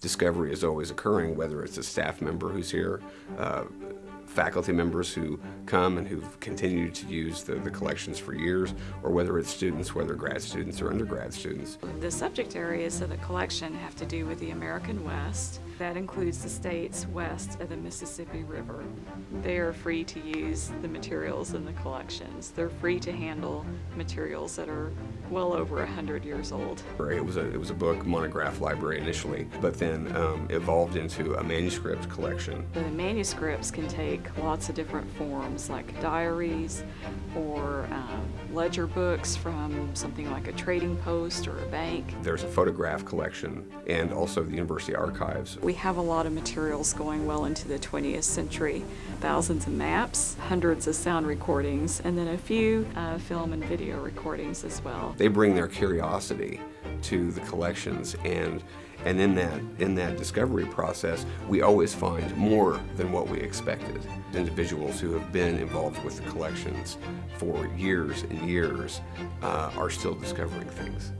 Discovery is always occurring, whether it's a staff member who's here, uh, faculty members who come and who've continued to use the, the collections for years, or whether it's students, whether grad students or undergrad students. The subject areas of the collection have to do with the American West. That includes the states west of the Mississippi River. They are free to use the materials in the collections. They're free to handle materials that are well over 100 years old. It was a, it was a book monograph library initially, but then um, evolved into a manuscript collection. The manuscripts can take lots of different forms, like diaries or um, ledger books from something like a trading post or a bank. There's a photograph collection and also the university archives. We have a lot of materials going well into the 20th century. Thousands of maps, hundreds of sound recordings, and then a few uh, film and video recordings as well. They bring their curiosity to the collections and and in that in that discovery process we always find more than what we expected. Individuals who have been involved with the collections for years and years uh, are still discovering things.